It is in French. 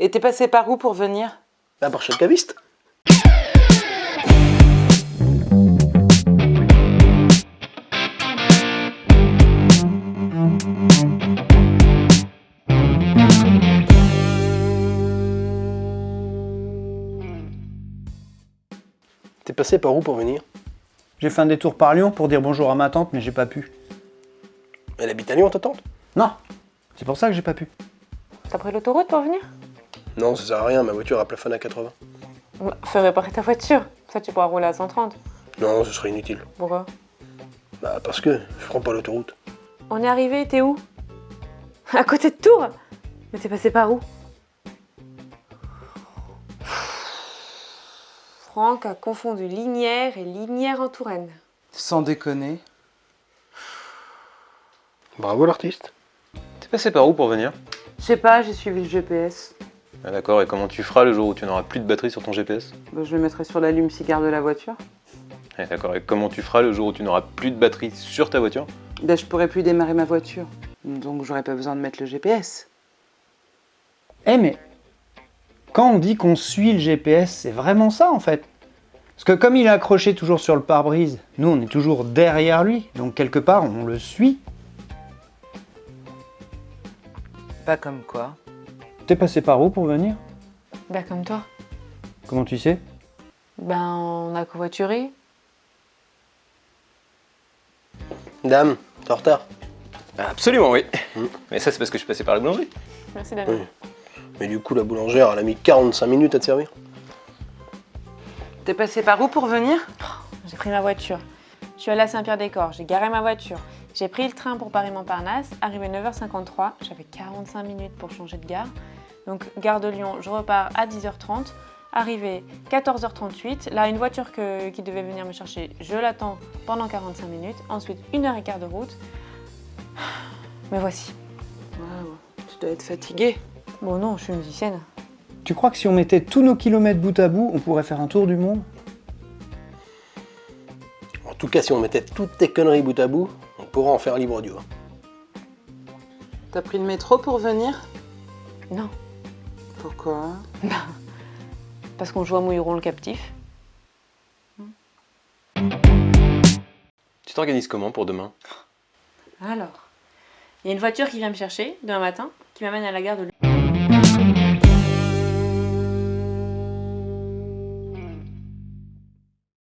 Et t'es passé par où pour venir? Bah par chez le caviste. T'es passé par où pour venir? J'ai fait un détour par Lyon pour dire bonjour à ma tante, mais j'ai pas pu. Elle habite à Lyon, ta tante? Non, c'est pour ça que j'ai pas pu. T'as pris l'autoroute pour venir? Non, ça sert à rien, ma voiture a plafonné à 80. Bah, Fais réparer ta voiture. Ça, tu pourras rouler à 130. Non, ce serait inutile. Pourquoi? Bah parce que je prends pas l'autoroute. On est arrivé, t'es où? À côté de Tours? Mais t'es passé par où? Franck a confondu Linière et Linière en Touraine. Sans déconner. Bravo l'artiste. T'es passé par où pour venir? Je sais pas, j'ai suivi le GPS. Ah, D'accord, et comment tu feras le jour où tu n'auras plus de batterie sur ton GPS Bah, je le mettrai sur l'allume-cigare de la voiture. Ah, D'accord, et comment tu feras le jour où tu n'auras plus de batterie sur ta voiture? Bah, je pourrais plus démarrer ma voiture. Donc j'aurais pas besoin de mettre le GPS. Eh mais, quand on dit qu'on suit le GPS, c'est vraiment ça en fait. Parce que comme il est accroché toujours sur le pare-brise, nous on est toujours derrière lui, donc quelque part on le suit. Pas comme quoi. T'es passé par où pour venir? Bah, comme toi. Comment tu sais? Ben, on a covoituré. Dame, t'es en retard. Absolument, oui. Mais ça, c'est parce que je suis passé par la boulangerie. Merci, David. Oui. Mais du coup, la boulangère, elle a mis 45 minutes à te servir. T'es passé par où pour venir? J'ai pris ma voiture. Je suis allée à Saint-Pierre-des-Corps, j'ai garé ma voiture. J'ai pris le train pour Paris-Montparnasse, arrivé 9h53, j'avais 45 minutes pour changer de gare. Donc gare de Lyon, je repars à 10h30. Arrivé 14h38, là une voiture que- qui devait venir me chercher, je l'attends pendant 45 minutes. Ensuite une heure et quart de route. Me voici. Waouh, tu dois être fatigué. Bon non, je suis musicienne. Tu crois que si on mettait tous nos kilomètres bout à bout, on pourrait faire un tour du monde? En tout cas, si on mettait toutes tes conneries bout à bout, on pourrait en faire libre audio. T'as pris le métro pour venir? Non, Pourquoi parce qu'on joue à Mouilleron le captif. Tu t'organises comment pour demain? Alors, il y a une voiture qui vient me chercher demain matin, qui m'amène à la gare de Lyon.